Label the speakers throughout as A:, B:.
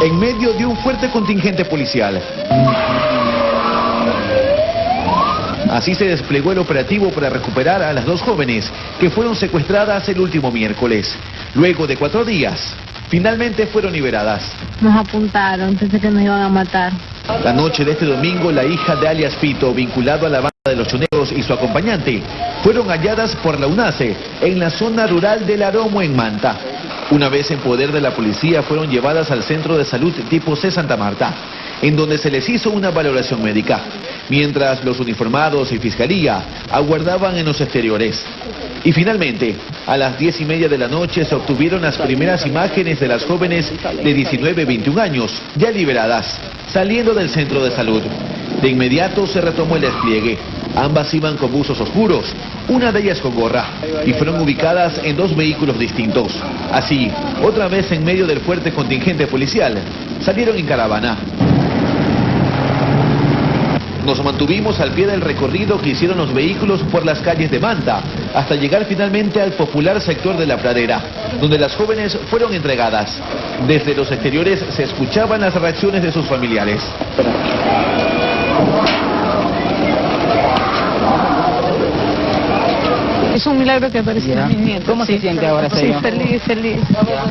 A: en medio de un fuerte contingente policial. Así se desplegó el operativo para recuperar a las dos jóvenes que fueron secuestradas el último miércoles. Luego de cuatro días, finalmente fueron liberadas.
B: Nos apuntaron, pensé que nos iban a matar.
A: La noche de este domingo, la hija de alias Pito, vinculado a la banda de los choneros y su acompañante, fueron halladas por la UNACE en la zona rural del Aromo en Manta. Una vez en poder de la policía, fueron llevadas al centro de salud tipo C Santa Marta, en donde se les hizo una valoración médica, mientras los uniformados y fiscalía aguardaban en los exteriores. Y finalmente, a las diez y media de la noche se obtuvieron las primeras imágenes de las jóvenes de 19 y 21 años, ya liberadas, saliendo del centro de salud. De inmediato se retomó el despliegue. Ambas iban con buzos oscuros, una de ellas con gorra, y fueron ubicadas en dos vehículos distintos. Así, otra vez en medio del fuerte contingente policial, salieron en caravana. Nos mantuvimos al pie del recorrido que hicieron los vehículos por las calles de Manta, hasta llegar finalmente al popular sector de la pradera, donde las jóvenes fueron entregadas. Desde los exteriores se escuchaban las reacciones de sus familiares.
B: Un milagro que aparecieron mis nietos.
C: ¿Cómo se
B: sí.
C: siente ahora,
B: Sí, feliz, feliz.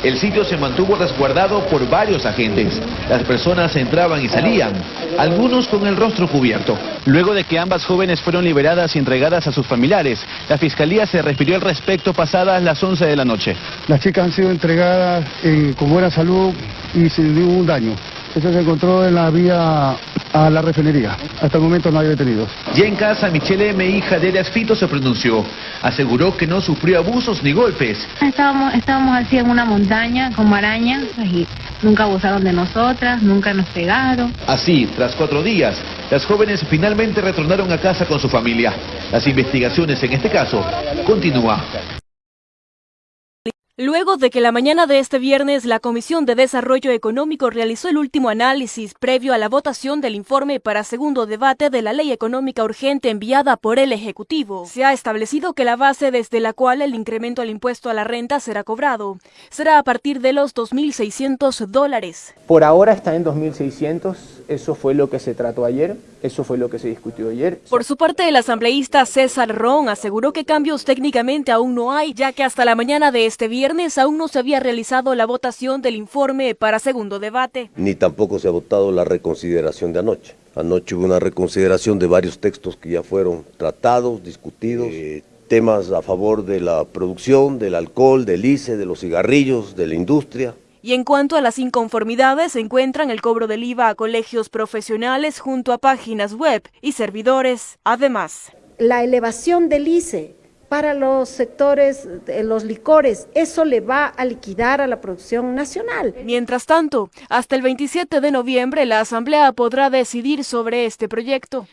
A: El sitio se mantuvo resguardado por varios agentes. Las personas entraban y salían, algunos con el rostro cubierto. Luego de que ambas jóvenes fueron liberadas y entregadas a sus familiares, la fiscalía se refirió al respecto pasadas las 11 de la noche.
D: Las chicas han sido entregadas en- con buena salud y sin ningún daño. Eso se encontró en la vía a la refinería. Hasta el momento no hay detenidos.
A: Ya en casa, Michelle M., hija de Elias Fito, se pronunció. Aseguró que no sufrió abusos ni golpes.
B: Estábamos, estábamos así en una montaña con marañas y nunca abusaron de nosotras, nunca nos pegaron.
A: Así, tras cuatro días, las jóvenes finalmente retornaron a casa con su familia. Las investigaciones en este caso continúan.
E: Luego de que la mañana de este viernes la Comisión de Desarrollo Económico realizó el último análisis previo a la votación del informe para segundo debate de la ley económica urgente enviada por el Ejecutivo, se ha establecido que la base desde la cual el incremento al impuesto a la renta será cobrado será a partir de los 2.600 dólares.
C: Por ahora está en 2.600, eso fue lo que se trató ayer, eso fue lo que se discutió ayer.
E: Por su parte, el asambleísta César Ron aseguró que cambios técnicamente aún no hay, ya que hasta la mañana de este viernes aún no se había realizado la votación del informe para segundo debate.
F: ni tampoco se ha votado la reconsideración de anoche. Anoche hubo una reconsideración de varios textos que ya fueron tratados, discutidos, eh, temas a favor de la producción, del alcohol, del ICE, de los cigarrillos, de la industria.
E: Y en cuanto a las inconformidades, se encuentran el cobro del IVA a colegios profesionales junto a páginas web y servidores. Además,
G: la elevación del ICE para los sectores de los licores, eso le va a liquidar a la producción nacional.
E: mientras tanto, hasta el 27 de noviembre la Asamblea podrá decidir sobre este proyecto.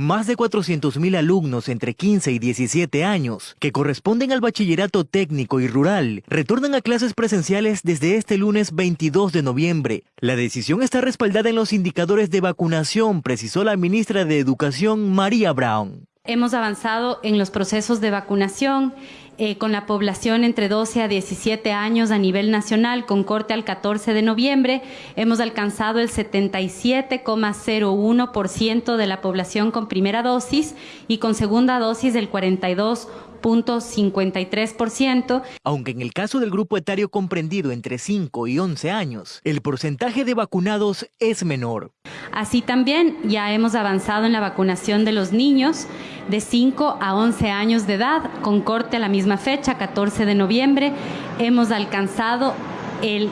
H: Más de 400.000 alumnos entre 15 y 17 años, que corresponden al bachillerato técnico y rural, retornan a clases presenciales desde este lunes 22 de noviembre. La decisión está respaldada en los indicadores de vacunación, precisó la ministra de Educación, María Brown.
I: Hemos avanzado en los procesos de vacunación eh, con la población entre 12 a 17 años a nivel nacional, con corte al 14 de noviembre, hemos alcanzado el 77,01% de la población con primera dosis y con segunda dosis el 42%. 0.53%.
H: Aunque en el caso del grupo etario comprendido entre 5 y 11 años, el porcentaje de vacunados es menor.
I: Así también ya hemos avanzado en la vacunación de los niños de 5 a 11 años de edad, con corte a la misma fecha, 14 de noviembre. Hemos alcanzado el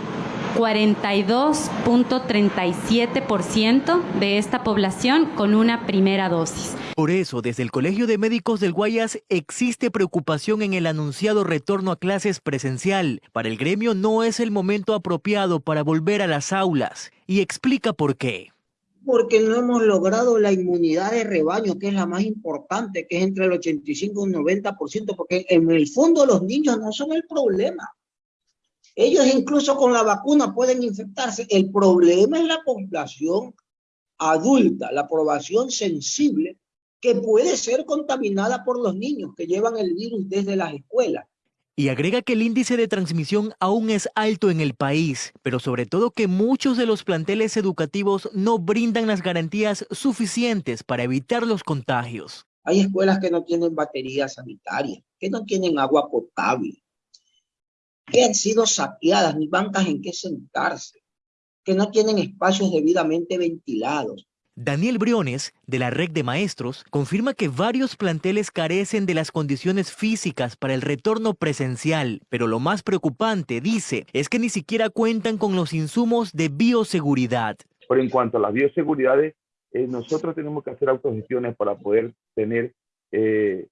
I: 42.37% de esta población con una primera dosis.
H: Por eso, desde el Colegio de Médicos del Guayas existe preocupación en el anunciado retorno a clases presencial. Para el gremio no es el momento apropiado para volver a las aulas y explica por qué.
J: porque no hemos logrado la inmunidad de rebaño, que es la más importante, que es entre el 85 y un 90%, porque en el fondo los niños no son el problema. Ellos incluso con la vacuna pueden infectarse. El problema es la población adulta, la población sensible, que puede ser contaminada por los niños que llevan el virus desde las escuelas.
H: Y agrega que el índice de transmisión aún es alto en el país, pero sobre todo que muchos de los planteles educativos no brindan las garantías suficientes para evitar los contagios.
J: Hay escuelas que no tienen baterías sanitarias, que no tienen agua potable, que han sido saqueadas, ni bancas en qué sentarse, que no tienen espacios debidamente ventilados,
H: Daniel Briones, de la Red de Maestros, confirma que varios planteles carecen de las condiciones físicas para el retorno presencial, pero lo más preocupante, dice, es que ni siquiera cuentan con los insumos de bioseguridad.
K: Pero en cuanto a las bioseguridades, eh, nosotros tenemos que hacer autogestiones para poder tener eh,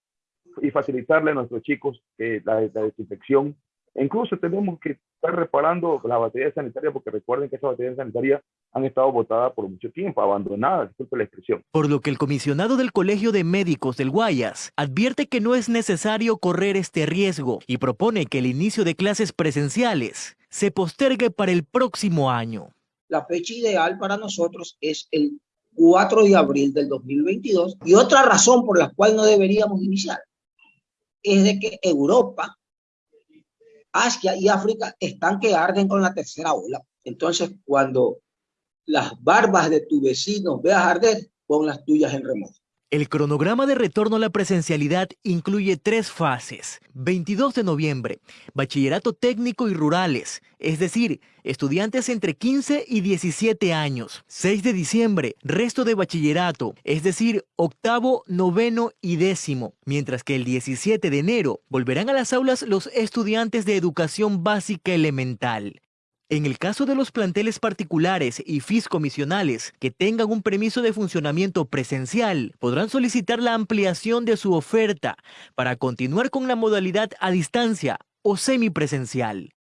K: y facilitarle a nuestros chicos eh, la, la desinfección incluso tenemos que estar reparando la batería sanitaria porque recuerden que esas baterías sanitarias han estado botadas por mucho tiempo, abandonadas, disculpe la expresión.
H: Por lo que el comisionado del Colegio de Médicos del Guayas advierte que no es necesario correr este riesgo y propone que el inicio de clases presenciales se postergue para el próximo año.
J: La fecha ideal para nosotros es el 4 de abril del 2022 y otra razón por la cual no deberíamos iniciar es de que Europa Asia y África están que arden con la tercera ola. Entonces, cuando las barbas de tu vecino veas arder, pon las tuyas en remoto.
H: El cronograma de retorno a la presencialidad incluye tres fases. 22 de noviembre, bachillerato técnico y rurales, es decir, estudiantes entre 15 y 17 años. 6 de diciembre, resto de bachillerato, es decir, octavo, noveno y décimo. Mientras que el 17 de enero volverán a las aulas los estudiantes de educación básica elemental. En el caso de los planteles particulares y fiscomisionales que tengan un permiso de funcionamiento presencial, podrán solicitar la ampliación de su oferta para continuar con la modalidad a distancia o semipresencial.